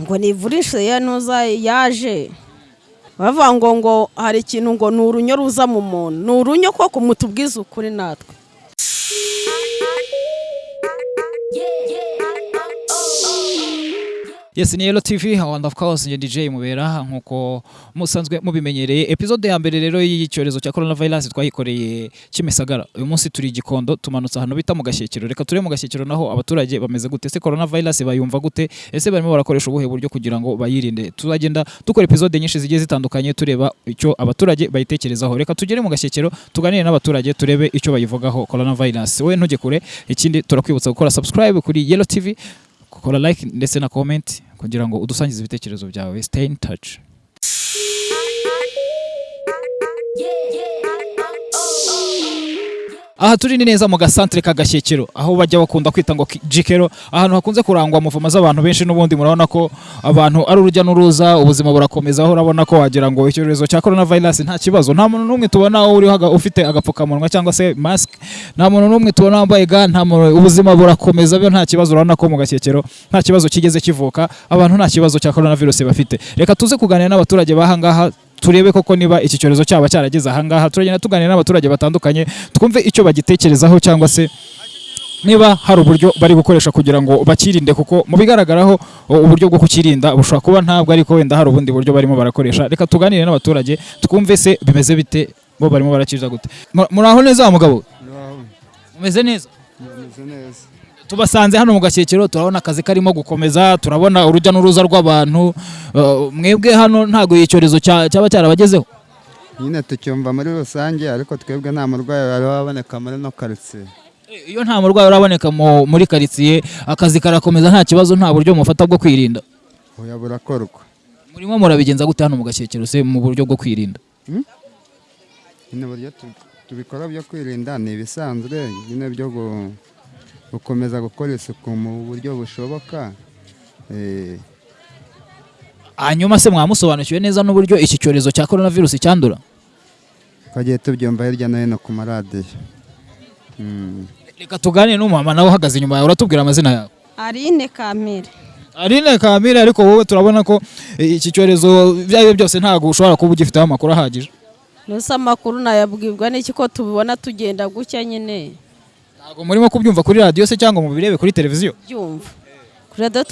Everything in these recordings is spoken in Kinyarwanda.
ngo nivurishe ya nuza yaje. Bavuga ngo ngo hari ikintu ngo ni urunyo ruza mu muntu. Ni urunyo koko mutubwize ukuri natwe. Yes, ni Yellow TV and of course nge DJ mubera nk'uko musanzwe mubimenyereye. Episode ya mbere rero y'icyorezo cya coronavirus twayikoreye Kimisagara. Uyu munsi turi igikondo tumanutse ahantu bita mu gashyekero reka turebe mu gashyekero naho abaturage bameze gute. Se coronavirus bayumva gute? Ese barimo barakoresha ubuhe buryo kugira ngo bayirinde? Tuzagenda dukora episode nyinshi zigiye zitandukanye tureba icyo abaturage bayitekerezaho. Reka tugere mu gashyekero tuganire n'abaturage turebe icyo bayivugaho. Coronavirus. We ntujye kure ikindi turakwibutsa gukora subscribe kuri Yellow TV gukora like ndetse na comment kugira ngo udusangize ibitekerezo byawe. Stay in touch. Aha turi ni neza mu gasantere ka gashyekero aho bajya bakunda kwita ngo jikero ahantu hakunze kurangwa muvuma z'abantu benshi n'ubundi murabona ko abantu ari urujya n'uruza ubuzima burakomeza aho urabona ko wagira ngo icyorezo cya coronavirus nta kibazo. Nta muntu n'umwe tubona uriho ufite agapfukamunwa cyangwa se mask. Nta muntu n'umwe tubona wambaye ga nta muntu ubuzima burakomeza byo nta kibazo. Urabona ko mu gashyekero nta kibazo kigeze kivuka abantu nta kibazo cya coronavirus bafite. Reka tuze kuganira n'abaturage b'ahangaha turebe koko niba iki cyorezo cyaba cyarageze ahangaha turagenda tuganira n'abaturage batandukanye twumve icyo bagitekerezaho cyangwa se niba hari uburyo bari gukoresha kugira ngo bakirinde kuko mu bigaragaraho uburyo bwo kukirinda bushobora kuba ntabwo ariko wenda hari ubundi buryo barimo barakoresha. Reka tuganire n'abaturage twumve se bimeze bite bo barimo barakiza gute. Mu- muraho neza wa mugabo mumeze neza? Bimeze neza. Tubasanze hano mu gashyekero turabona akazi karimo gukomeza turabona urujya n'uruza rw'abantu. Uh, mwebwe hano ntabwo iki cyorezo cya- cyaba cyarabagezeho? Nyine tucyumva muri rusange ariko twebwe nta murwayi wari waboneka muri no karitsiye. Iyo nta murwayi uraboneka mu- muri karitsiye akazi karakomeza nta kibazo nta buryo mufata bwo kwirinda. Oya burakorwa. Murimo murabigenza gute hano mu gashyekero se mu buryo bwo kwirinda? Nyine uburyo tu- tubikora byo kwirinda ni ibisanzwe nyine byo gukomeza gukora isuku mu buryo bushoboka Eh, hanyuma se mwamusobanukiwe neza n'uburyo iki cyorezo cya coronavirus cyandura? twagiye tubyumva hirya no hino ku maradiyo. Mm. reka tuganire n'umumama nawe uhagaze inyuma yawe uratubwira amazina yawe. Arine kamere. Aline Kamire ariko wowe turabona ko iki cyorezo ibyo ari byo byose ntabwo ushobora kuba ugifiteho amakuru ahagije. Mbese amakuru nayabwirwa n'iki ko tubibona tugenda gutya nyine? Ntabwo murimo kubyumva kuri radiyo se cyangwa mubirebe kuri televiziyo? Byumva kuri radiyo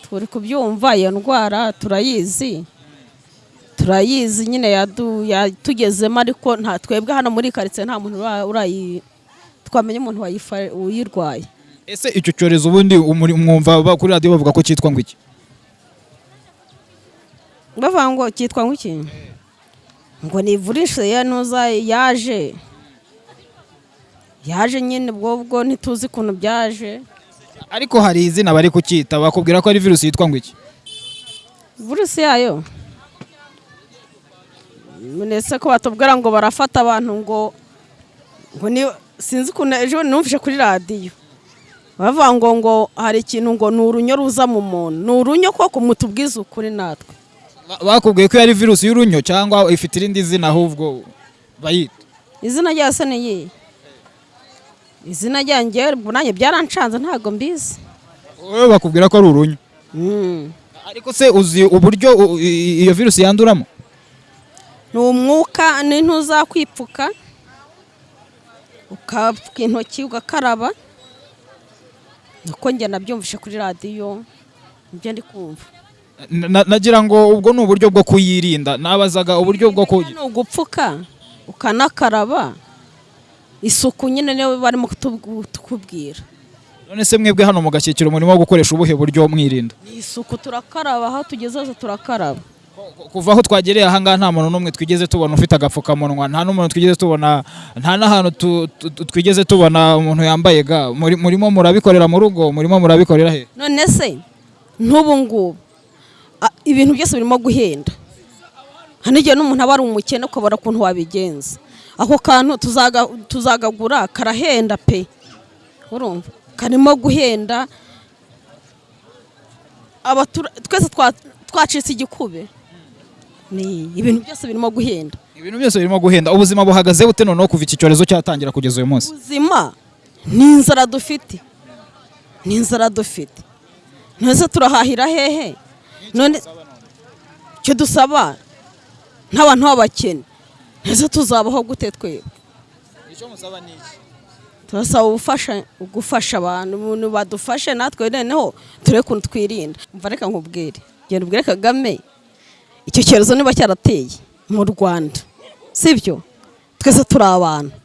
turi kubyumva iyo ndwara turayizi. Turayizi nyine yadu- yatugezemo ariko nta twebwe hano muri karitsiye nta muntu twamenya umuntu uyirwaye. Ese icyo cyorezo ubundi umuri- mwumva kuri radiyo bavuga ko cyitwa ngo iki? Bavuga ngo cyitwa ngo iki? Ngo nivurishe ya nuza yaje. Yaje nyine ubwo bwo ntituzi ukuntu byaje. Ariko hari izina bari kucyita bakubwira ko ari virusi yitwa ngo iki? Virusi yayo. Ndetse ko batubwira ngo barafata abantu ngo sinzi ukuntu ejo numvise kuri radiyo. Bavuga ngo ngo hari ikintu ngo ni urunyo ruza mu muntu. Ni urunyo koko mutubwize ukuri natwe. Ba- bakubwiye ko ari virusi y'urunyo cyangwa ifite irindi zina ahubwo bayita. Izina rya se ni iyihe? Izina ryanjye nanjye byarancanze ntabwo mbizi. Wowe bakubwira ko ari urunyo Mm. ariko se uzi uburyo iyo virusi yanduramo? Ni umwuka n'intuza kwipfuka ukapfuka intoki ugakaraba. Uko njye nabyumvishe kuri radiyo ni byo ndi kumva. Na- na- nagira ngo ubwo ni uburyo bwo kuyirinda. Nabazaga uburyo bwo ku ni ugupfuka ukanakaraba. Isuku nyine niyo barimo kutubwira none se mwebwe hano mu gashyikiro murimo gukoresha ubuhe buryo mwirinda? Ni isuku turakaraba aho tugeze hose turakaraba. Kuva aho twagereye ahangaha nta muntu n'umwe twigeze tubona ufite agapfukamunwa nta n'umuntu twigeze tubona nta n'ahantu tu- tu- twigeze tubona umuntu yambaye ga. Muri- murimo murabikorera mu rugo murimo murabikorera he? None se nk'ubu ngubu ibintu byose birimo guhenda. Hari n'igihe n'umuntu aba ari umukene ukabona ukuntu wabigenza. Ako kantu tuzaga- tuzagagura karahenda pe. Urumva? Karimo guhenda. Twese twa- twacitse igikube. Ni ibintu byose birimo guhenda. Ibintu byose birimo guhenda. Ubuzima buhagaze bute? Noneho kuva iki cyorezo cyatangira kugeza uyu munsi? Ubuzima ni inzara dufite. Ni inzara dufite. Ntese turahahira hehe? None icyo dusaba? Nk'abantu b'abakene. ese tuzabaho gute twebwe icyo musaba ni iki? Turasaba ubufasha gufasha abantu umuntu badufashe natwe noneho turebe ukuntu twirinda. Mva reka nkubwire. Genda ubwire kagame icyo cyorezo niba cyarateye mu rwanda. Sibyo twese turi abantu.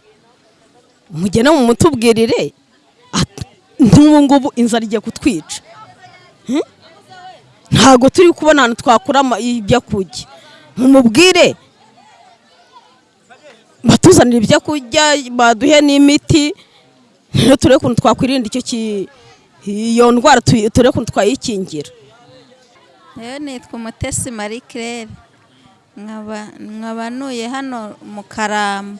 Mugende mu mutubwirire nk'ubu ngubu inzara igiye kutwica. Hmm? ntabwo turi kubona ahantu twakura ibyo kurya. Mumubwire batuzanira ibyo kurya baduhe n'imiti. Rero turebe ukuntu twakwirinda icyo ki- iyo ndwara turebe ukuntu twayikingira. Rero nitwa Umutesi Marie Claire. Nkaba nkaba ntuye hano mu Karambo.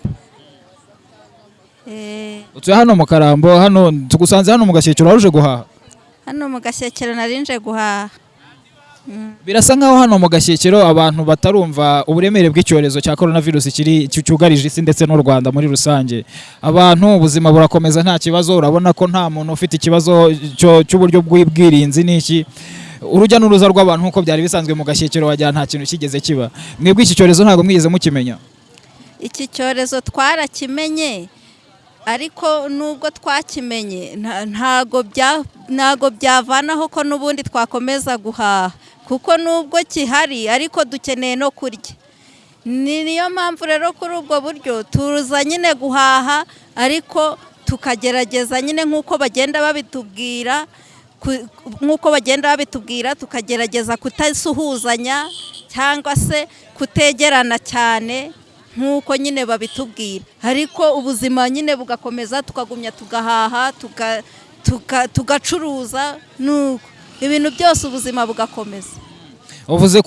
Eh, utuye hano mu karambo hano tugusanze hano mu gashyikiro waruje guhaha? hano mu gashyekero narinje guhaha. Birasa nkaho hano mu gashyikiro abantu batarumva uburemere bw'icyorezo cya korona virusi cyugarije isi ndetse n'u rwanda muri rusange. Abantu ubuzima burakomeza nta kibazo urabona ko nta muntu ufite ikibazo cy'uburyo bw'ubwirinzi n'iki. Urujya n'uruza rw'abantu nk'uko byari bisanzwe mu gashyikiro wagira nta kintu kigeze kiba. Mwebwe iki cyorezo ntabwo mwigeze mukimenya. Iki cyorezo twarakimenye ariko nubwo twakimenye ntago byavanaho ko n'ubundi twakomeza guhaha. Kuko nubwo gihari ariko dukeneye no kurya. Ni niyo mpamvu rero kuri ubwo buryo tuza nyine guhaha ariko tukagerageza nyine nk'uko bagenda babitubwira ku- nk'uko bagenda babitubwira tukagerageza kutasuhuzanya cyangwa se kutegerana cyane nk'uko nyine babitubwira. Ariko ubuzima nyine bugakomeza tukagumya tugahaha tuga- tuga- tugacuruza nuko. Ibintu byose ubuzima bugakomeza. Uvuze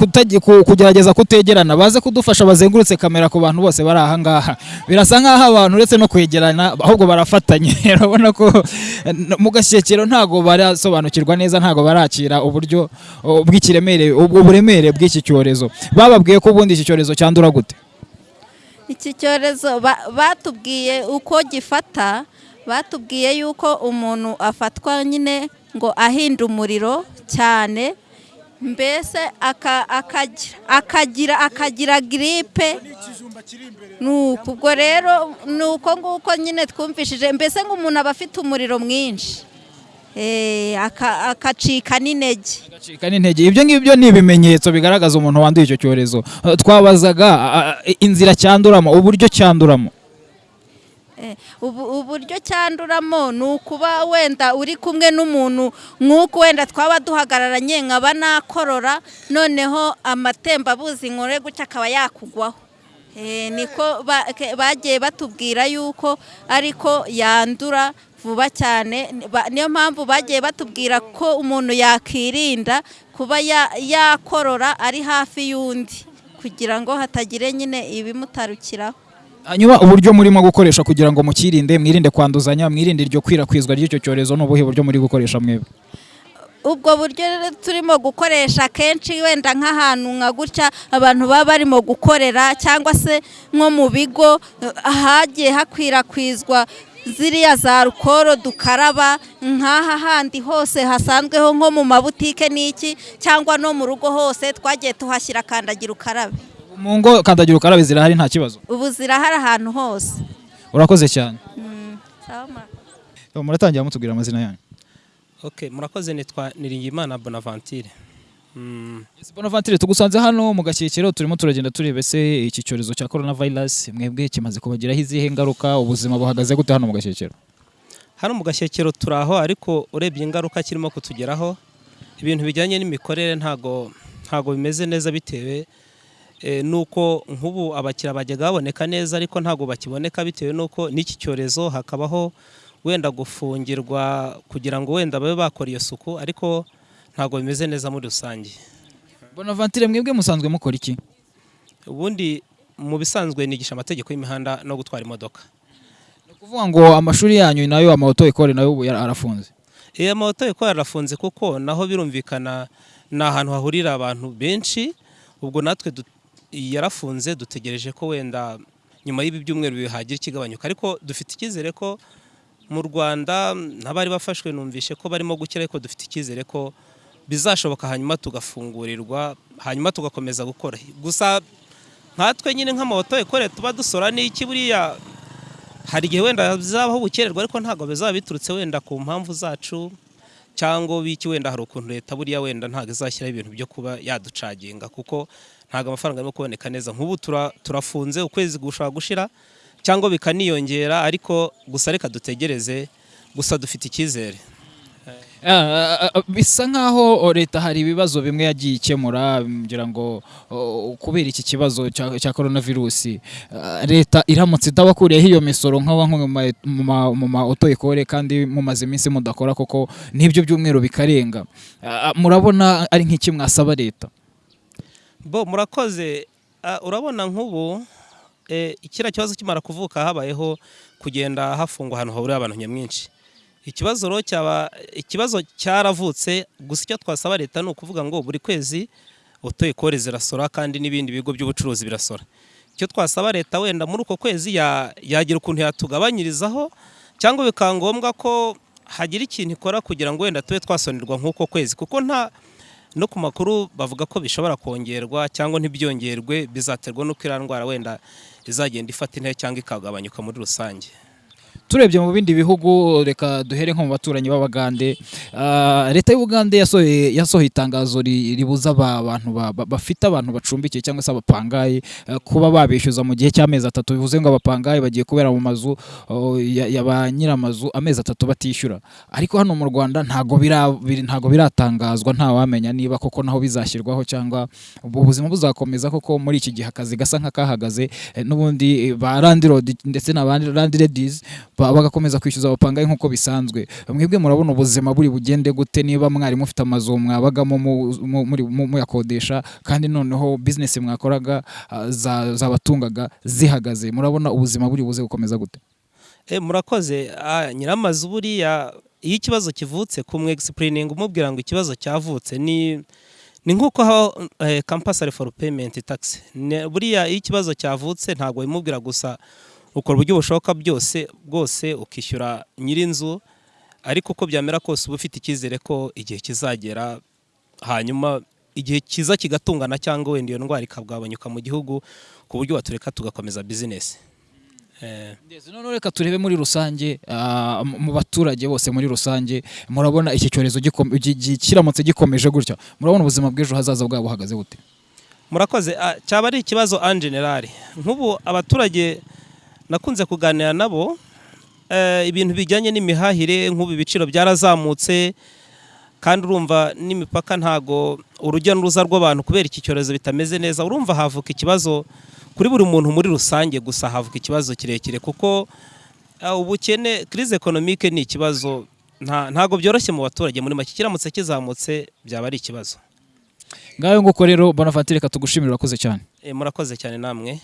kugerageza kutegerana. Baze kudufasha bazengurutse kamera ku bantu bose bari aha ngaha. Birasa nk'aho abantu uretse no kwegerana ahubwo barafatanye. Urabona ko mu gashyekero ntabwo barasobanukirwa neza ntabwo barakira uburyo bw'ikiremere ubwo buremere bw'iki cyorezo. Bababwiye ko ubundi iki cyorezo cyandura gute? Iki cyorezo ba- batubwiye uko gifata batubwiye yuko umuntu afatwa nyine ngo ahinda umuriro cyane mbese aka- akagira akagira giripe nuko ubwo rero ni uko nguko nyine twumvishije mbese ngo umuntu aba afite umuriro mwinshi. Eh, aka- akacika n'intege. Agacika n'intege. Ibyo ngibyo ni ibimenyetso bigaragaza umuntu wanduye icyo cyorezo. Twabazaga inzira cyanduramo uburyo cyanduramo. Uburyo cyanduramo ni ukuba wenda uri kumwe n'umuntu nk'uko wenda twaba duhagararanye nkaba nakorora noneho amatembabuzi nkore gutya akaba yakugwaho. Eh, niko bagiye batubwira yuko ariko yandura vuba cyane niyo mpamvu bagiye batubwira ko umuntu yakirinda kuba ya- yakorora ari hafi y'undi kugira ngo hatagire nyine ibimutarukiraho. Hanyuma uburyo murimo gukoresha kugira ngo mukirinde mwirinde kwanduzanya mwirinde iryo kwirakwizwa ry'icyo cyorezo ni ubuhe buryo muri gukoresha mwebwe? Ubwo buryo turimo gukoresha kenshi wenda nk'ahantu nka gutya abantu baba barimo gukorera cyangwa se nko mu bigo ahagiye hakwirakwizwa ziriya za rukoro dukaraba nk'aha handi hose hasanzweho nko mu mabutike n'iki cyangwa no mu rugo hose twagiye tuhashyira kandagira ukarabe. Mu ngo kandagira ukarabe zirahari nta kibazo. Ubu zirahari ahantu hose. Urakoze cyane. Murakoze. muratangira mutubwira amazina yanyu? Ok murakoze nitwa niringiyimana bonaventure Mm, Bonaventure tugusanze hano mu gashyikiro turimo turagenda tureba ese iki cyorezo cya corona virus mwebwe kimaze kubagiraho izihe ngaruka ubuzima buhagaze gute hano mu gashyikiro hano mu gashyekero turi aho ariko urebye ingaruka kirimo kutugeraho ibintu bijyanye n'imikorere ntago ntago bimeze neza bitewe nuko nk'ubu abakiriya bajyaga baboneka neza ariko ntago bakiboneka bitewe nuko n'iki cyorezo hakabaho wenda gufungirwa kugira ngo wenda babe bakora iyo suku ariko ntago bimeze neza muri rusange. Bonaventure mwebwe musanzwe mukora iki? Ubundi mu bisanzwe nigisha amategeko y'imihanda no gutwara imodoka. Ni ukuvuga ngo amashuri yanyu na yo amaoto ekole na yo ubu arafunze. Iyo amamoto yo yarafunze kuko naho birumvikana ni ahantu hahurira abantu benshi ubwo natwe yarafunze dutegereje ko wenda nyuma y'ibi byumweru bihagira ikigabanyuka. Ariko dufite icyizere ko mu Rwanda n'abari bafashwe numvishe ko barimo gukira ariko dufite icyizere ko bizashoboka hanyuma tugafungurirwa hanyuma tugakomeza gukora. Gusa nkatwe nyine nk'amawoto ekore tuba dusora n'iki buriya? Hari igihe wenda bizabaho ubukererwa ariko ntabwo bizaba biturutse wenda ku mpamvu zacu cyangwa biki wenda hari ukuntu leta buriya wenda ntabwo izashyiraho ibintu byo kuba yaducaginga. Kuko ntabwo amafaranga arimo kuboneka neza. Nk'ubu tura- turafunze ukwezi gushobora gushira cyangwa bikaniyongera ariko gusa reka dutegereze gusa dufite icyizere. Ah, ah, bisa nkaho oh, leta hari ibibazo bimwe yagiye ikemura ngira ngo oh, kubera iki kibazo cya cya coronavirus. Ah, leta iramutse itabakuriyeho iyo misoro nk'aba mu ma- auto ekore kandi mumaze iminsi mudakora koko n'ibyo byumweru bikarenga. Murabona ari nk'iki mwasaba leta? Bo murakoze. Ah, urabona nk'ubu eh, kiriya kibazo kimara kuvuka habayeho kugenda hafungwa ahantu hahurira abantu nyamwinshi. Ikibazo rero cyaba ikibazo cyaravutse gusa icyo twasaba leta ni ukuvuga ngo buri kwezi utoye kore zirasora kandi n'ibindi bigo by'ubucuruzi birasora. Icyo twasaba leta wenda muri uko kwezi ya- yagira ukuntu yatugabanyirizaho cyangwa bikaba ngombwa ko hagira ikintu ikora kugira ngo wenda tube twasonerwa nk'uko kwezi. Kuko nta no ku makuru bavuga ko bishobora kongerwa cyangwa ntibyongerwe bizaterwa n'uko iriya ndwara wenda izagenda ifata intebe cyangwa ikagabanyuka muri rusange. Turebye mu bindi bihugu reka duhere nko mu baturanyi b'abagande. Ah, leta y'ubugande yasohoye itangazo ri- ribuza aba- abantu ba- ba- bafite abantu bacumbikiye cyangwa se abapangayi eh, kuba babishyuza mu gihe cy'amezi atatu. Bivuze ngo abapangayi bagiye kubera mu mazu oh, ya ba nyiramazu amezi atatu batishyura. Ariko hano mu Rwanda ntago biratangazwa nta wamenya niba koko naho bizashyirwaho cyangwa ubu buzima buzakomeza koko muri iki gihe akazi gasa nk'akahagaze eh, n'ubundi ba landirodi ndetse na landiredizi bagakomeza kwishyuza abapangayi nk'uko bisanzwe. Mwebwe murabona ubuzima buri bugende gute niba mwari mufite amazu mwabagamo muyakodesha kandi noneho bizinesi mwakoraga ah, za- zabatungaga zihagaze. Murabona ubuzima buri buze gukomeza gute? E, murakoze. Ah, nyiramazu buriya iyo ikibazo kivutse kumwegisipulininga umubwira ngo ikibazo cyavutse ni ni nk'uko habaho eh, compulsory for payment tax. Ne- buriya iyo ikibazo cyavutse ntabwo bimubwira gusa ukora uburyo bushoboka byose bwose ukishyura nyir'inzu ariko uko byamera kose uba ufite icyizere ko igihe kizagera hanyuma igihe kiza kigatungana cyangwa wenda iyo ndwara ikagabanyuka mu gihugu ku buryo batureka tugakomeza bizinesi Eh, noneho reka turebe muri rusange ah, mu baturage bose muri rusange murabona iki cyorezo kiramutse gikomeje gutya? Murabona ubuzima bw'ejo hazaza bwabo buhagaze bute? Murakoze. Ah, cyaba ari ikibazo en general. Nk'ubu abaturage nakunze kuganira nabo eh, ibintu bijyanye n'imihahire nk'ubu ibiciro byarazamutse kandi urumva n'imipaka ntago urujya n'uruza rw'abantu kubera iki cyorezo bitameze neza urumva havuka ikibazo kuri buri muntu muri rusange gusa havuka ikibazo kirekire kuko ah, ubukene crise economique ni ikibazo nta- ntago byoroshye mu baturage. Muri make kiramutse kizamutse byaba ari ikibazo. Ngayo nguko rero bonavanti reka tugushimire urakoze cyane. Eh, murakoze cyane namwe.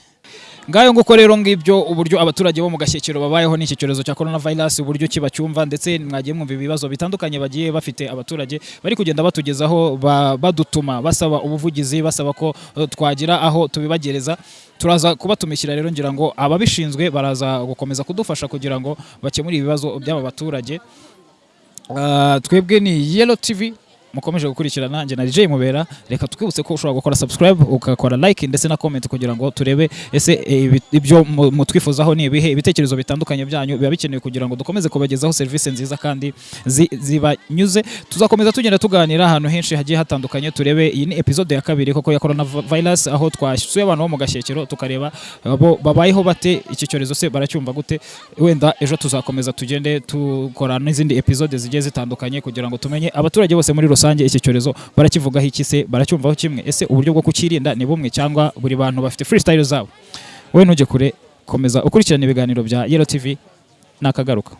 Ngayo nguko rero ngibyo uburyo abaturage bo mu gashyekero babayeho n'iki cyorezo cya corona virus uburyo kibacyumva ndetse mwagiye mwumva ibibazo bitandukanye bagiye bafite abaturage bari kugenda batugezaho ba- badutuma basaba ubuvugizi basaba ko eh, twagira aho tubibagereza. Turaza kubatumikira rero ngira ngo ababishinzwe baraza gukomeza kudufasha kugira ngo bakemure ibibazo by'aba baturage. Ah, twebwe ni Yellow TV mukomeje gukurikirana njye na DJ Mubera reka twibutse ko ushobora gukora subscribe ugakora like ndetse na comment kugira ngo turebe ese eh, ibyo mu- mutwifuzaho ni ibihe ibitekerezo bitandukanye byanyu biba bikenewe kugira ngo dukomeze kubagezaho serivisi nziza kandi zi- zibanyuze. Tuzakomeza tugenda tuganira ahantu henshi hagiye hatandukanye turebe iyi ni episode ya kabiri koko ya corona virus aho twasuye abantu bo mu gashyekero tukareba abo babayeho bate iki cyorezo se baracyumva gute? Wenda ejo tuzakomeza tugende dukora n'izindi episode zigiye zitandukanye kugira ngo tumenye abaturage bose muri rusange iki cyorezo barakivugaho iki se? Baracyumvaho kimwe? Ese uburyo bwo kukirinda ni bumwe cyangwa buri bantu bafite freestyle zabo? Wowe ntujye kure komeza ukurikirana ibiganiro bya Yellow TV nakagaruka.